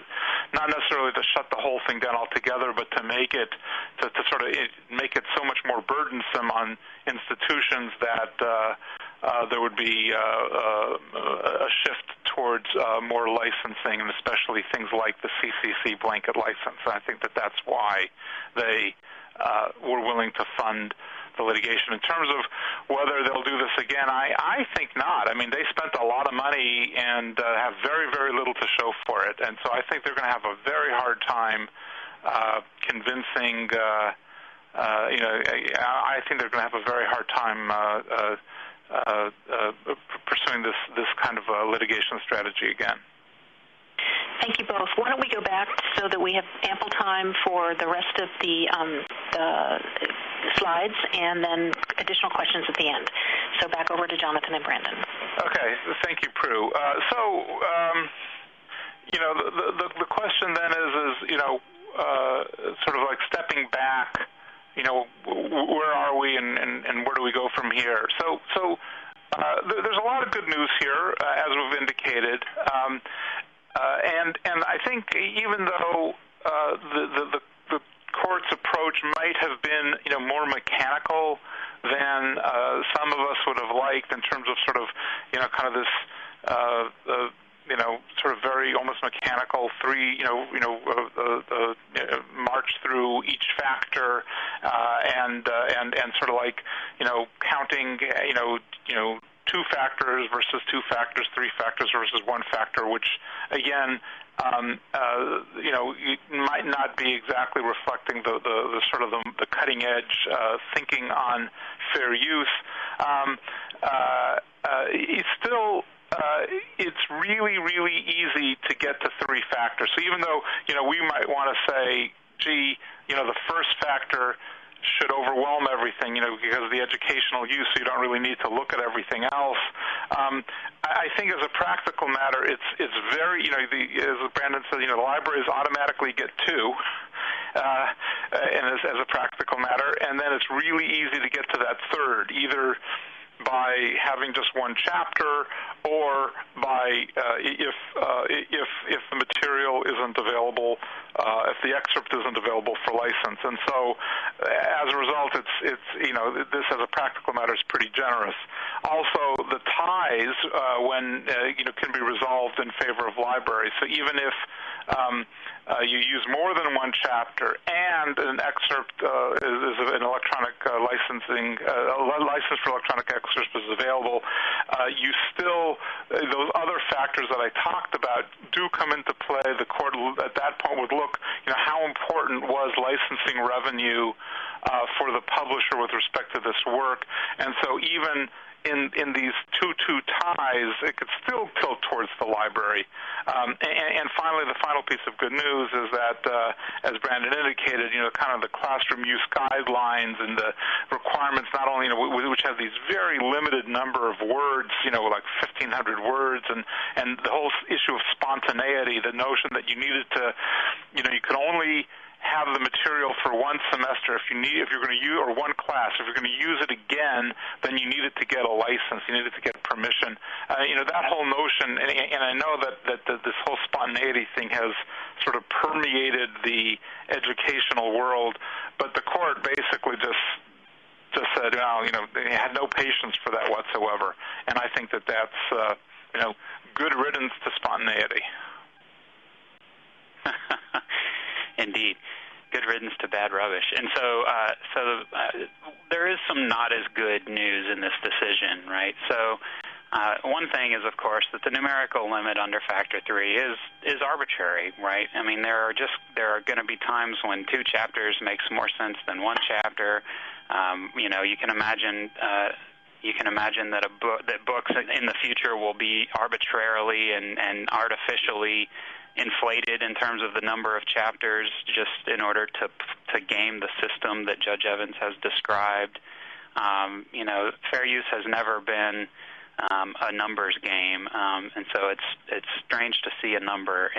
not necessarily to shut the whole thing down altogether, but to make it to sort of make it so much more burdensome on institutions that. Uh, there would be uh, uh, a shift towards uh, more licensing, and especially things like the CCC blanket license. I think that that's why they uh, were willing to fund the litigation. In terms of whether they'll do this again, I, think not. I mean, they spent a lot of money and uh, have very, very little to show for it. And so I think they're going to have a very hard time convincing, you know, I think they're going to have a very hard time pursuing this, this kind of uh, litigation strategy again. Thank you both. Why don't we go back so that we have ample time for the rest of the, um, the slides and then additional questions at the end. So back over to Jonathan and Brandon. Okay. Thank you, Prue. Uh, so, um, you know, the, the, the question then is, is you know, uh, sort of like stepping back, you know, where are we and, and, and where do we go from here? So, so uh, there's a lot of good news here, uh, as we've indicated. Um, uh, and and I think even though uh, the, the the court's approach might have been you know more mechanical than uh, some of us would have liked in terms of sort of you know kind of this uh, uh, you know sort of very almost mechanical three you know you know uh, uh, uh, march through each factor uh, and uh, and and sort of like you know counting you know you know two factors versus two factors, three factors versus one factor, which again um, uh, you know, it might not be exactly reflecting the, the, the sort of the, the cutting edge uh, thinking on fair use. Um, uh, uh, it's still it's really, really easy to get to three factors. So even though you know we might want to say, gee, you know, the first factor should overwhelm everything, you know, because of the educational use, so you don't really need to look at everything else. Um, I think as a practical matter, it's it's very, you know, the, as Brandon said, you know, the libraries automatically get two. Uh, and as, as a practical matter, and then it's really easy to get to that third, either by having just one chapter or by uh, if uh, if if the material isn't available, uh, if the excerpt isn't available for license, and so as a result, it's it's you know this as a practical matter is pretty generous. Also, the ties uh, when uh, you know can be resolved in favor of libraries. So even if um, uh, you use more than one chapter, and an excerpt uh, is, is, an electronic uh, licensing uh, license for electronic excerpts is available. Uh, you still uh, those other factors that I talked about do come into play. The court at that point would look, you know, how important was licensing revenue for the publisher with respect to this work, and so even in in these two two ties, it could still tilt towards the library. Um, and, and finally, the final piece of good news is that, uh, as Brandon indicated, you know, kind of the classroom use guidelines and the requirements, not only you know, which have these very limited number of words, you know, like 1,500 words, and and the whole issue of spontaneity, the notion that you needed to, you know, you could only have the material for one semester. If you need, if you're going to use, or one class, if you're going to use it again, then you needed to get a license. You needed to get permission. Uh, you know that whole notion, and, and I know that, that that this whole spontaneity thing has sort of permeated the educational world, but the court basically just just said, well, you know, they had no patience for that whatsoever, and I think that that's uh, you know good riddance to spontaneity. Indeed. Good riddance to bad rubbish. And so, uh, so uh, there is some not as good news in this decision, right? So, uh, one thing is, of course, that the numerical limit under factor three is is arbitrary, right? I mean, there are just there are going to be times when two chapters makes more sense than one chapter. Um, you know, you can imagine. Uh, you can imagine that a book that books in the future will be arbitrarily and, and artificially inflated in terms of the number of chapters just in order to to game the system that Judge Evans has described. Um, you know, fair use has never been um, a numbers game, um, and so it's it's strange to see a number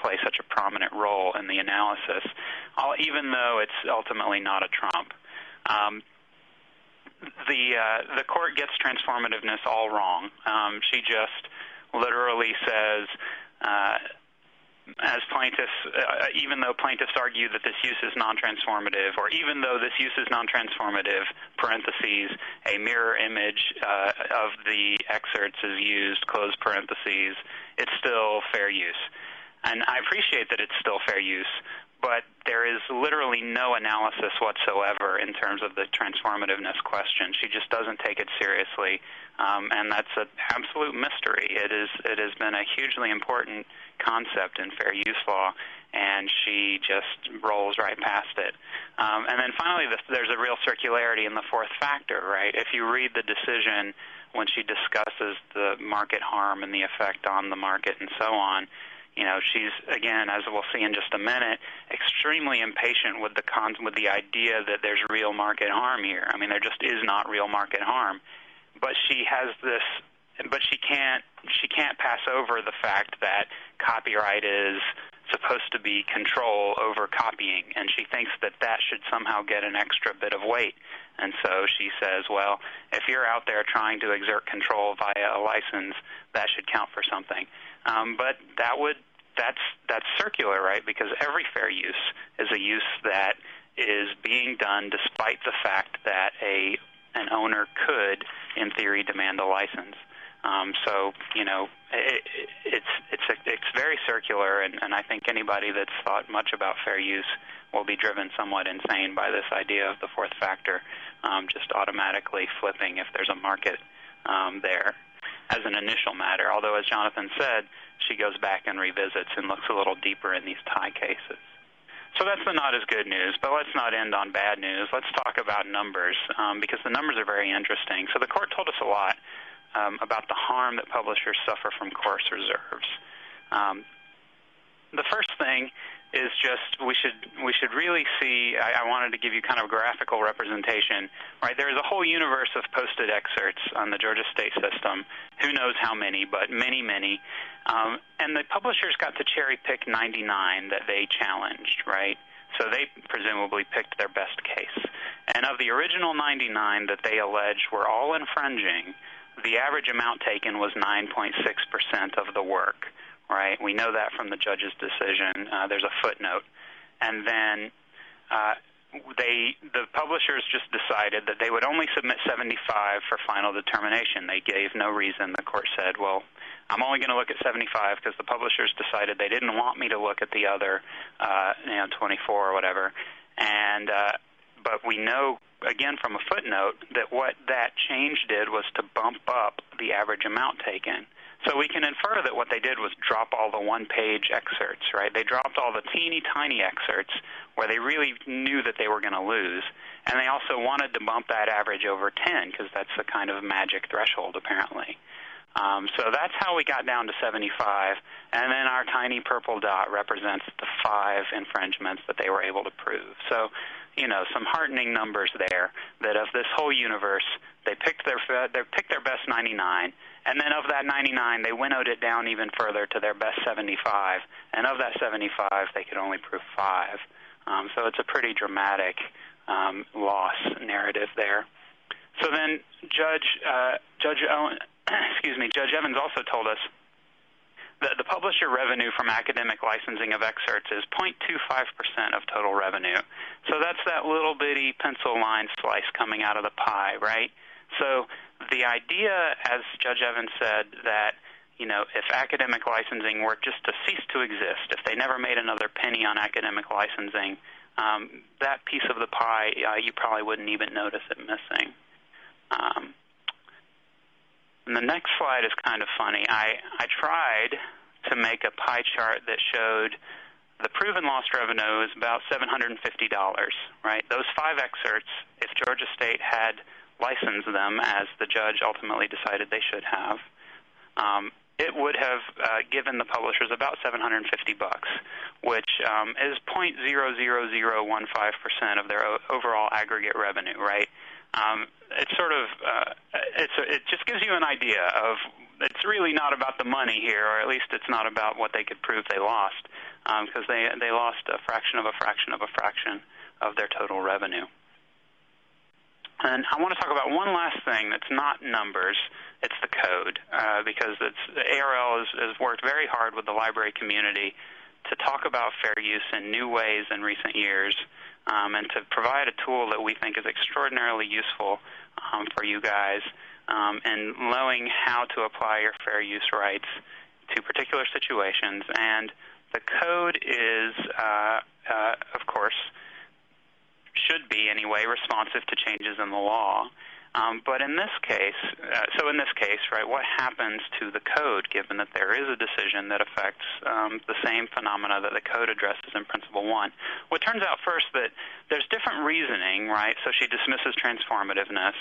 play such a prominent role in the analysis, even though it's ultimately not a trump. Um, the uh, the court gets transformativeness all wrong. Um, she just literally says uh, as plaintiffs, uh, even though plaintiffs argue that this use is non-transformative, or even though this use is non-transformative, parentheses, a mirror image uh, of the excerpts is used, close parentheses, it's still fair use. And I appreciate that it's still fair use, but there is literally no analysis whatsoever in terms of the transformativeness question. She just doesn't take it seriously, um, and that's an absolute mystery. It is. It has been a hugely important concept in fair use law, and she just rolls right past it. Um, and then finally, the, there's a real circularity in the fourth factor, right? If you read the decision when she discusses the market harm and the effect on the market and so on, you know, she's again, as we'll see in just a minute, extremely impatient with the con- with the idea that there's real market harm here. I mean, there just is not real market harm, but she has this but she can't she can't pass over the fact that copyright is supposed to be control over copying, and she thinks that that should somehow get an extra bit of weight. And so she says, well, if you're out there trying to exert control via a license, that should count for something. Um, but that would that's that's circular, right? Because every fair use is a use that is being done despite the fact that a an owner could, in theory, demand a license. Um, so you know, it, it's it's it's very circular, and, and I think anybody that's thought much about fair use will be driven somewhat insane by this idea of the fourth factor um, just automatically flipping if there's a market um, there as an initial matter. Although, as Jonathan said, she goes back and revisits and looks a little deeper in these tie cases. So that's the not as good news, but let's not end on bad news. Let's talk about numbers um, because the numbers are very interesting. So the court told us a lot um, about the harm that publishers suffer from course reserves. Um, the first thing is just we should we should really see. I, I wanted to give you kind of a graphical representation. Right, there is a whole universe of posted excerpts on the Georgia State system. Who knows how many, but many, many. Um, and the publishers got to cherry pick 99 that they challenged. Right, so they presumably picked their best case. And of the original 99 that they alleged were all infringing, the average amount taken was 9.6% of the work right? We know that from the judge's decision. Uh, there's a footnote, and then uh, they the publishers just decided that they would only submit 75 for final determination. They gave no reason. The court said, "Well, I'm only going to look at 75 because the publishers decided they didn't want me to look at the other, uh, you know, 24 or whatever." And uh, but we know again from a footnote that what that change did was to bump up the average amount taken. So we can infer that what they did was drop all the one-page excerpts, right? They dropped all the teeny tiny excerpts where they really knew that they were going to lose, and they also wanted to bump that average over 10 because that's the kind of magic threshold apparently. Um, so that's how we got down to 75, and then our tiny purple dot represents the five infringements that they were able to prove. So, you know, some heartening numbers there. That of this whole universe, they picked their they picked their best 99, and then of that 99, they winnowed it down even further to their best 75. And of that 75, they could only prove five. Um, so it's a pretty dramatic um, loss narrative there. So then Judge uh, Judge Owen, excuse me, Judge Evans also told us the publisher revenue from academic licensing of excerpts is 0.25% of total revenue. So that's that little bitty pencil line slice coming out of the pie, right? So the idea, as Judge Evans said, that you know, if academic licensing were just to cease to exist, if they never made another penny on academic licensing, um, that piece of the pie, uh, you probably wouldn't even notice it missing. Um, and the next slide is kind of funny. I, I tried to make a pie chart that showed the proven lost revenue is about $750, right? Those five excerpts, if Georgia State had licensed them as the judge ultimately decided they should have, um, it would have uh, given the publishers about 750 bucks, which um, is 0.00015% of their o- overall aggregate revenue, right? Um, it's sort of uh, it's a, it just gives you an idea of it's really not about the money here, or at least it's not about what they could prove they lost, because um, they they lost a fraction of a fraction of a fraction of their total revenue. And I want to talk about one last thing that's not numbers. It's the code, uh, because it's, ARL has, has worked very hard with the library community to talk about fair use in new ways in recent years um, and to provide a tool that we think is extraordinarily useful um, for you guys um, in knowing how to apply your fair use rights to particular situations. And the code is, uh, uh, of course, should be anyway responsive to changes in the law. Um, but in this case, uh, so in this case, right, what happens to the code given that there is a decision that affects um, the same phenomena that the code addresses in Principle 1? Well, it turns out first that there's different reasoning, right? So she dismisses transformativeness,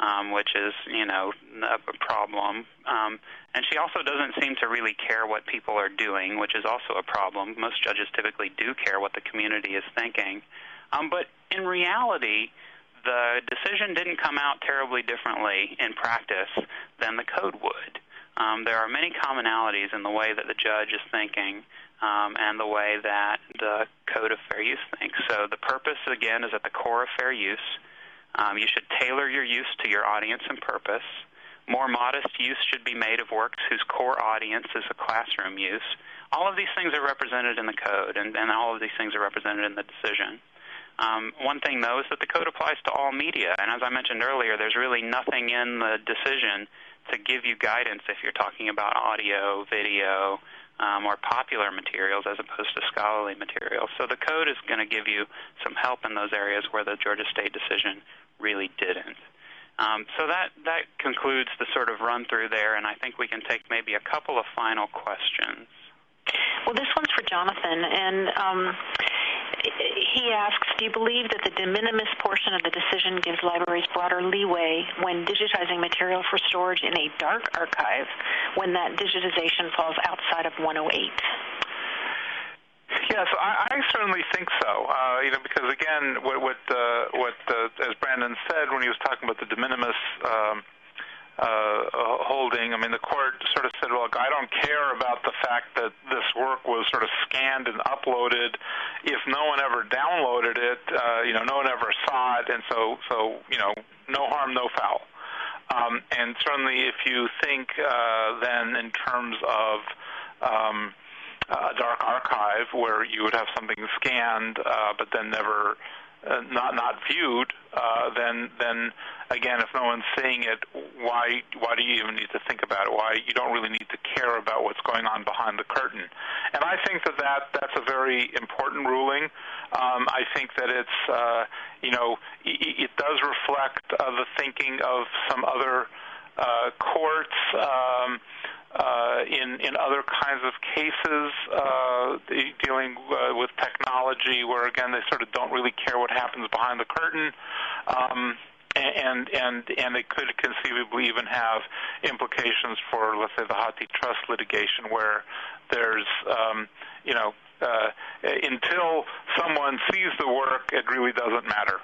um, which is, you know, a, a problem. Um, and she also doesn't seem to really care what people are doing, which is also a problem. Most judges typically do care what the community is thinking. Um, but in reality, the decision didn't come out terribly differently in practice than the code would. Um, there are many commonalities in the way that the judge is thinking um, and the way that the Code of Fair Use thinks. So the purpose, again, is at the core of fair use. Um, you should tailor your use to your audience and purpose. More modest use should be made of works whose core audience is a classroom use. All of these things are represented in the code, and, and all of these things are represented in the decision. Um, one thing, though, is that the code applies to all media. And as I mentioned earlier, there's really nothing in the decision to give you guidance if you're talking about audio, video, um, or popular materials as opposed to scholarly materials. So the code is going to give you some help in those areas where the Georgia State decision really didn't. Um, so that that concludes the sort of run through there, and I think we can take maybe a couple of final questions. Well, this one's for Jonathan, and um, he asks, do you believe that the de minimis portion of the decision gives libraries broader leeway when digitizing material for storage in a dark archive when that digitization falls outside of 108? Yes, I, I certainly think so. Uh, you know, because again, what what, uh, what uh, as Brandon said when he was talking about the de minimis um, holding. I mean, the court sort of said, "Look, I don't care about the fact that this work was sort of scanned and uploaded. If no one ever downloaded it, uh, you know, no one ever saw it, and so, so you know, no harm, no foul." Um, and certainly, if you think uh, then in terms of um, a dark archive where you would have something scanned uh, but then never uh, not not viewed, uh, then then again, if no one's seeing it, why why do you even need to think about it? Why you don't really need to care about what's going on behind the curtain? And I think that, that that's a very important ruling. Um, I think that it's uh, you know it, it does reflect uh, the thinking of some other uh, courts. Um, in in other kinds of cases uh, dealing uh, with technology, where again they sort of don't really care what happens behind the curtain. Um, and and and it could conceivably even have implications for, let's say, the HathiTrust litigation, where there's, um, you know, uh, until someone sees the work, it really doesn't matter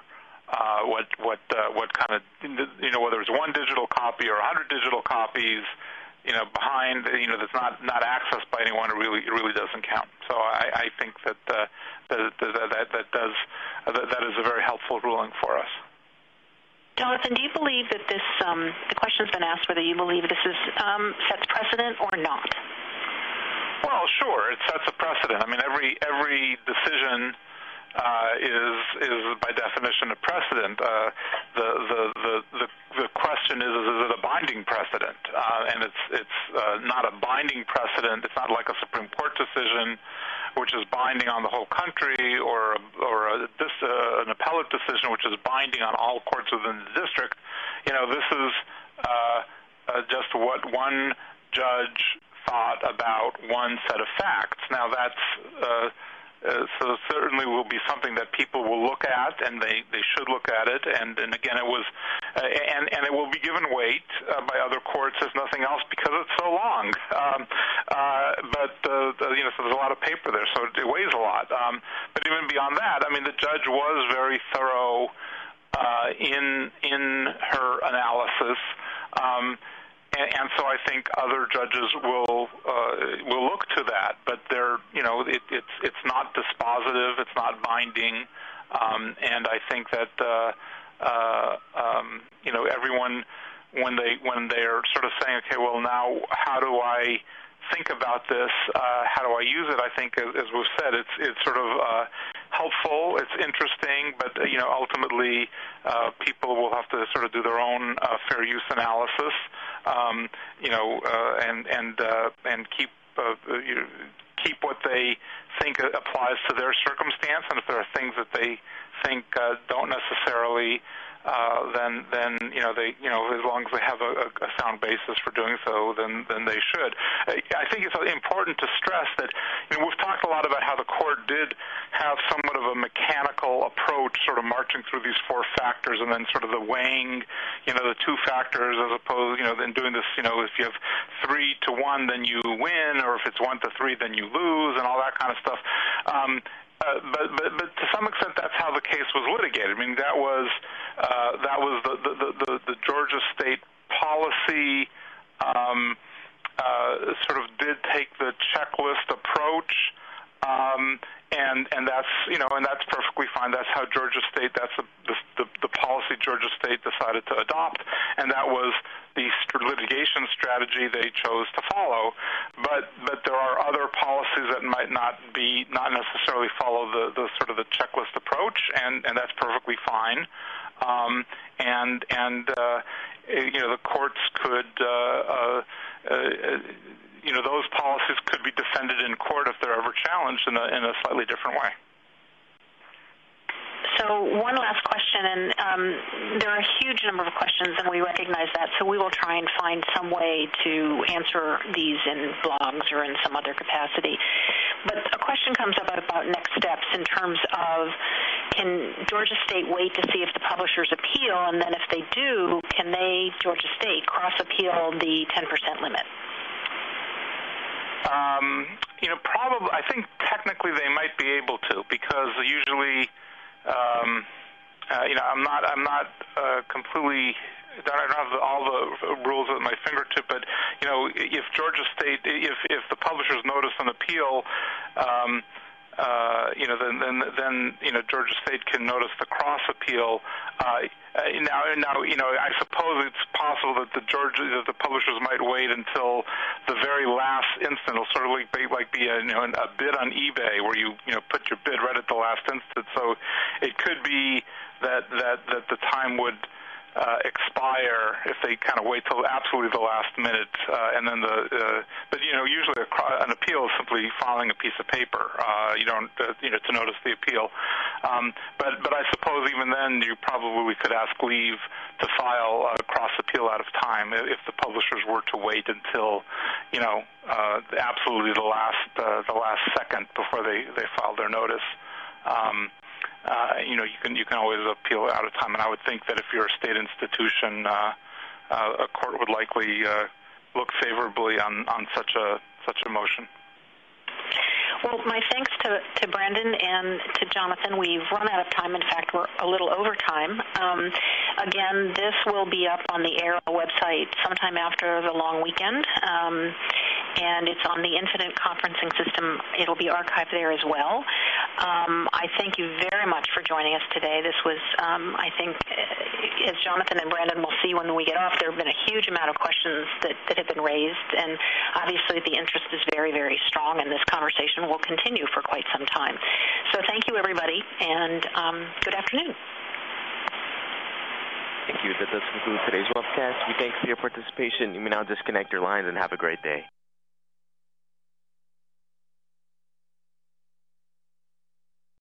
uh, what what uh, what kind of you know whether it's one digital copy or a hundred digital copies, you know, behind you know that's not not accessed by anyone. It really it really doesn't count. So I, I think that, uh, that, that that that does uh, that, that is a very helpful ruling for us. Jonathan, do you believe that this, um, the question's been asked whether you believe this is, um, sets precedent or not? Well, sure, it sets a precedent. I mean, every every decision is is by definition a precedent. Uh, the, the the the the question is, is it a binding precedent? Uh, and it's it's uh, not a binding precedent. It's not like a Supreme Court decision which is binding on the whole country, or or a, this uh, an appellate decision which is binding on all courts within the district. You know, this is uh, uh, just what one judge thought about one set of facts. Now that's uh, uh, so certainly will be something that people will look at, and they, they should look at it. And, and again, it was, uh, and and it will be given weight uh, by other courts as nothing else because it's so long. Um, uh, but uh, the, you know, so there's a lot of paper there, so it weighs a lot. Um, but even beyond that, I mean, the judge was very thorough uh, in in her analysis. Um, and, and so I think other judges will uh, will look to that, but they're you know it, it's it's not dispositive, it's not binding, um, and I think that uh, uh, um, you know everyone when they when they're sort of saying okay well now how do I think about this uh, how do I use it I think as, we've said it's it's sort of uh, helpful. It's interesting, but uh, you know, ultimately, uh, people will have to sort of do their own uh, fair use analysis. Um, you know, uh, and and uh, and keep uh, you know, keep what they think applies to their circumstance, and if there are things that they think uh, don't necessarily Uh, then then you know they you know as long as they have a, sound basis for doing so, then then they should. Uh, I think it's important to stress that you know we've talked a lot about how the court did have somewhat of a mechanical approach, sort of marching through these four factors, and then sort of the weighing, you know, the two factors as opposed, you know, then doing this, you know, if you have three to one, then you win, or if it's one to three, then you lose, and all that kind of stuff. Um, Uh, but, to some extent, that's how the case was litigated. I mean, that was uh, that was the the, the the Georgia state policy. Um, uh, sort of did take the checklist approach, um, and and that's you know and that's perfectly fine. That's how Georgia State. That's the the, the policy Georgia State decided to adopt, and that was the litigation strategy they chose to follow. But but there are other policies that might not be not necessarily follow the the sort of the checklist approach, and and that's perfectly fine. Um, and and uh, you know the courts could. Uh, uh, uh you know, those policies could be defended in court if they're ever challenged in a, in a slightly different way. So one last question, and um, there are a huge number of questions, and we recognize that. So we will try and find some way to answer these in blogs or in some other capacity. But a question comes up about next steps in terms of can Georgia State wait to see if the publishers appeal, and then if they do, can they, Georgia State, cross appeal the 10% limit? Um, you know, probably. I think technically they might be able to because usually, um, uh, you know, I'm not. I'm not uh, completely. I don't have all the rules at my fingertip, but you know, if Georgia State, if if the publishers notice an appeal. Um, uh, you know, then, then, then, you know, Georgia State can notice the cross appeal. Uh, uh, now, now, you know, I suppose it's possible that the Georgia, that the publishers might wait until the very last instant. It'll sort of like be, like be a, you know, a bid on eBay where you, you know, put your bid right at the last instant. So it could be that that that the time would expire if they kind of wait till absolutely the last minute, uh, and then the. Uh, but you know, usually an appeal is simply filing a piece of paper. Uh, you don't, uh, you know, to notice the appeal. Um, but but I suppose even then you probably could ask leave to file a cross appeal out of time if the publishers were to wait until, you know, uh, absolutely the last uh, the last second before they they filed their notice. Um, uh, you know, you can you can always appeal out of time. And I would think that if you're a state institution, uh, uh, a court would likely uh, look favorably on on such a such a motion. Well, my thanks to, to Brandon and to Jonathan. We've run out of time. In fact, we're a little over time. Um, again, this will be up on the ARL website sometime after the long weekend. Um, and it's on the Infinite Conferencing System. It'll be archived there as well. Um, I thank you very much for joining us today. This was, um, I think, uh, as Jonathan and Brandon will see when we get off, there have been a huge amount of questions that, that have been raised, and obviously the interest is very, very strong, and this conversation will continue for quite some time. So thank you, everybody, and um, good afternoon. Thank you. That does conclude today's webcast. We thank you for your participation. You may now disconnect your lines and have a great day.